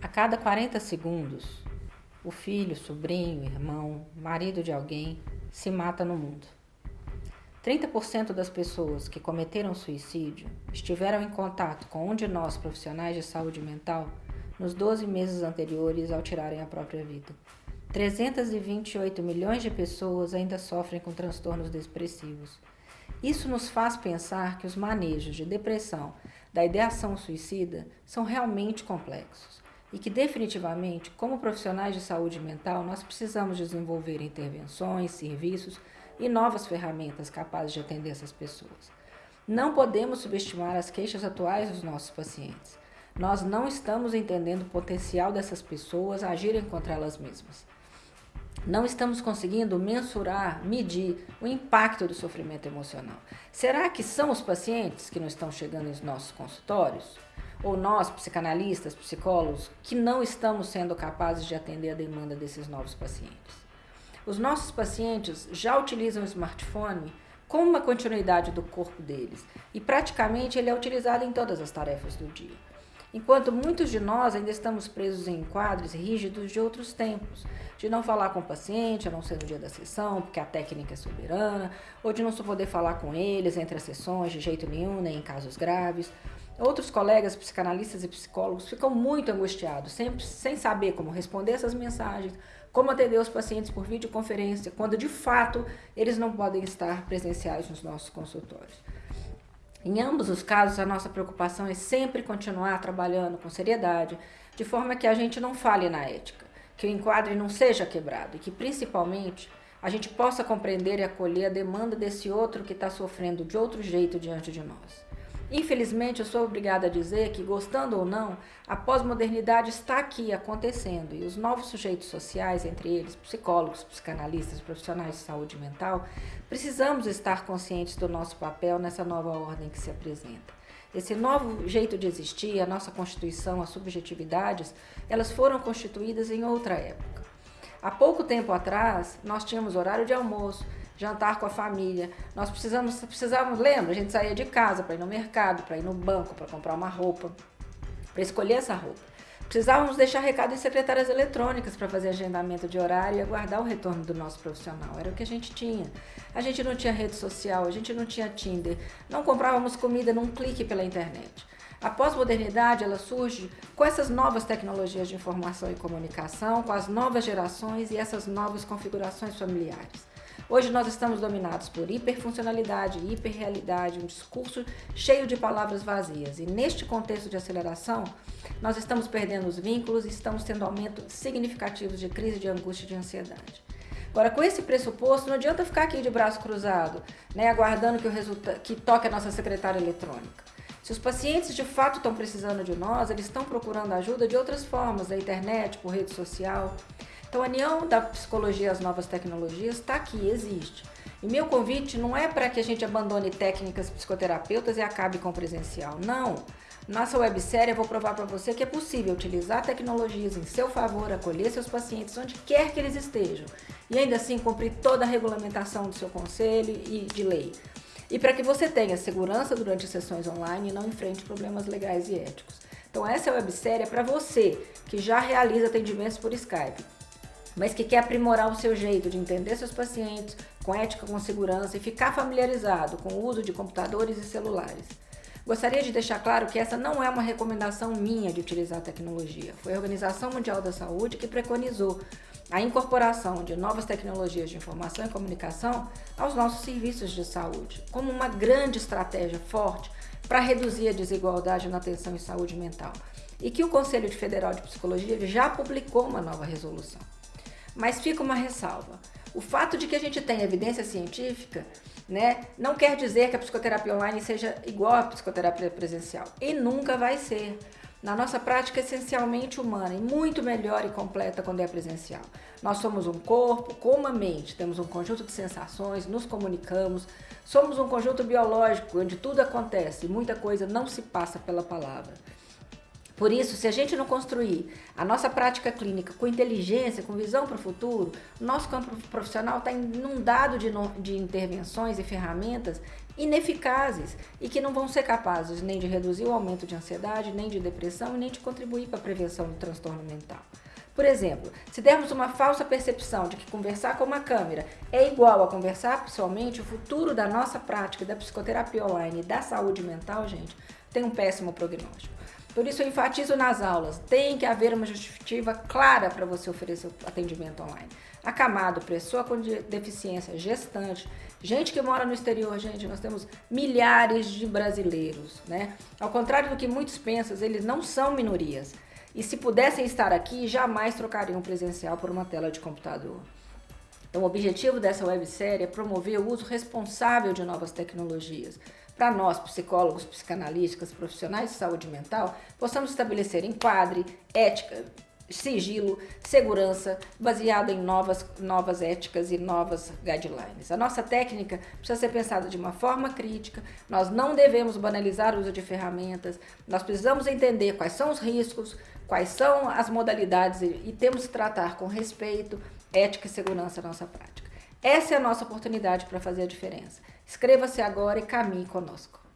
A cada 40 segundos, o filho, sobrinho, irmão, marido de alguém se mata no mundo. 30% das pessoas que cometeram suicídio estiveram em contato com um de nós profissionais de saúde mental nos 12 meses anteriores ao tirarem a própria vida. 328 milhões de pessoas ainda sofrem com transtornos depressivos. Isso nos faz pensar que os manejos de depressão da ideação suicida são realmente complexos e que definitivamente, como profissionais de saúde mental, nós precisamos desenvolver intervenções, serviços e novas ferramentas capazes de atender essas pessoas. Não podemos subestimar as queixas atuais dos nossos pacientes. Nós não estamos entendendo o potencial dessas pessoas agirem contra elas mesmas. Não estamos conseguindo mensurar, medir o impacto do sofrimento emocional. Será que são os pacientes que não estão chegando nos nossos consultórios? Ou nós, psicanalistas, psicólogos, que não estamos sendo capazes de atender a demanda desses novos pacientes. Os nossos pacientes já utilizam o smartphone como uma continuidade do corpo deles e praticamente ele é utilizado em todas as tarefas do dia. Enquanto muitos de nós ainda estamos presos em quadros rígidos de outros tempos, de não falar com o paciente, a não ser no dia da sessão, porque a técnica é soberana, ou de não poder falar com eles entre as sessões de jeito nenhum, nem em casos graves, Outros colegas psicanalistas e psicólogos ficam muito angustiados, sempre sem saber como responder essas mensagens, como atender os pacientes por videoconferência, quando de fato eles não podem estar presenciais nos nossos consultórios. Em ambos os casos, a nossa preocupação é sempre continuar trabalhando com seriedade, de forma que a gente não fale na ética, que o enquadre não seja quebrado e que, principalmente, a gente possa compreender e acolher a demanda desse outro que está sofrendo de outro jeito diante de nós. Infelizmente, eu sou obrigada a dizer que, gostando ou não, a pós-modernidade está aqui acontecendo e os novos sujeitos sociais, entre eles psicólogos, psicanalistas, profissionais de saúde mental, precisamos estar conscientes do nosso papel nessa nova ordem que se apresenta. Esse novo jeito de existir, a nossa Constituição, as subjetividades, elas foram constituídas em outra época. Há pouco tempo atrás, nós tínhamos horário de almoço, jantar com a família. Nós precisamos, precisávamos, lembra? A gente saía de casa para ir no mercado, para ir no banco, para comprar uma roupa, para escolher essa roupa. Precisávamos deixar recado em secretárias eletrônicas para fazer agendamento de horário e aguardar o retorno do nosso profissional. Era o que a gente tinha. A gente não tinha rede social, a gente não tinha Tinder, não comprávamos comida num clique pela internet. A pós-modernidade ela surge com essas novas tecnologias de informação e comunicação, com as novas gerações e essas novas configurações familiares. Hoje nós estamos dominados por hiperfuncionalidade, hiperrealidade, um discurso cheio de palavras vazias. E neste contexto de aceleração, nós estamos perdendo os vínculos e estamos tendo aumento significativos de crise de angústia e de ansiedade. Agora, com esse pressuposto, não adianta ficar aqui de braço cruzado, né, aguardando que, o resulta que toque a nossa secretária eletrônica. Se os pacientes de fato estão precisando de nós, eles estão procurando ajuda de outras formas, da internet, por rede social. Então, a união da psicologia às novas tecnologias está aqui, existe. E meu convite não é para que a gente abandone técnicas psicoterapeutas e acabe com o presencial. Não. Nossa websérie eu vou provar para você que é possível utilizar tecnologias em seu favor, acolher seus pacientes onde quer que eles estejam e ainda assim cumprir toda a regulamentação do seu conselho e de lei. E para que você tenha segurança durante as sessões online e não enfrente problemas legais e éticos. Então essa websérie é para você que já realiza atendimentos por Skype mas que quer aprimorar o seu jeito de entender seus pacientes com ética, com segurança e ficar familiarizado com o uso de computadores e celulares. Gostaria de deixar claro que essa não é uma recomendação minha de utilizar a tecnologia. Foi a Organização Mundial da Saúde que preconizou a incorporação de novas tecnologias de informação e comunicação aos nossos serviços de saúde, como uma grande estratégia forte para reduzir a desigualdade na atenção em saúde mental, e que o Conselho Federal de Psicologia já publicou uma nova resolução. Mas fica uma ressalva. O fato de que a gente tem evidência científica né, não quer dizer que a psicoterapia online seja igual à psicoterapia presencial. E nunca vai ser. Na nossa prática essencialmente humana e muito melhor e completa quando é presencial. Nós somos um corpo com uma mente, temos um conjunto de sensações, nos comunicamos, somos um conjunto biológico onde tudo acontece e muita coisa não se passa pela palavra. Por isso, se a gente não construir a nossa prática clínica com inteligência, com visão para o futuro, nosso campo profissional está inundado de, no, de intervenções e ferramentas ineficazes e que não vão ser capazes nem de reduzir o aumento de ansiedade, nem de depressão nem de contribuir para a prevenção do transtorno mental. Por exemplo, se dermos uma falsa percepção de que conversar com uma câmera é igual a conversar pessoalmente, o futuro da nossa prática da psicoterapia online e da saúde mental, gente, tem um péssimo prognóstico. Por isso eu enfatizo nas aulas, tem que haver uma justificativa clara para você oferecer atendimento online. Acamado, pessoa com deficiência, gestante, gente que mora no exterior, gente, nós temos milhares de brasileiros, né? Ao contrário do que muitos pensam, eles não são minorias. E se pudessem estar aqui, jamais trocariam presencial por uma tela de computador. Então, o objetivo dessa websérie é promover o uso responsável de novas tecnologias, para nós, psicólogos, psicanalistas, profissionais de saúde mental, possamos estabelecer enquadre, ética, sigilo, segurança, baseado em novas, novas éticas e novas guidelines. A nossa técnica precisa ser pensada de uma forma crítica, nós não devemos banalizar o uso de ferramentas, nós precisamos entender quais são os riscos, quais são as modalidades e, e temos que tratar com respeito, ética e segurança a nossa prática. Essa é a nossa oportunidade para fazer a diferença. Inscreva-se agora e caminhe conosco.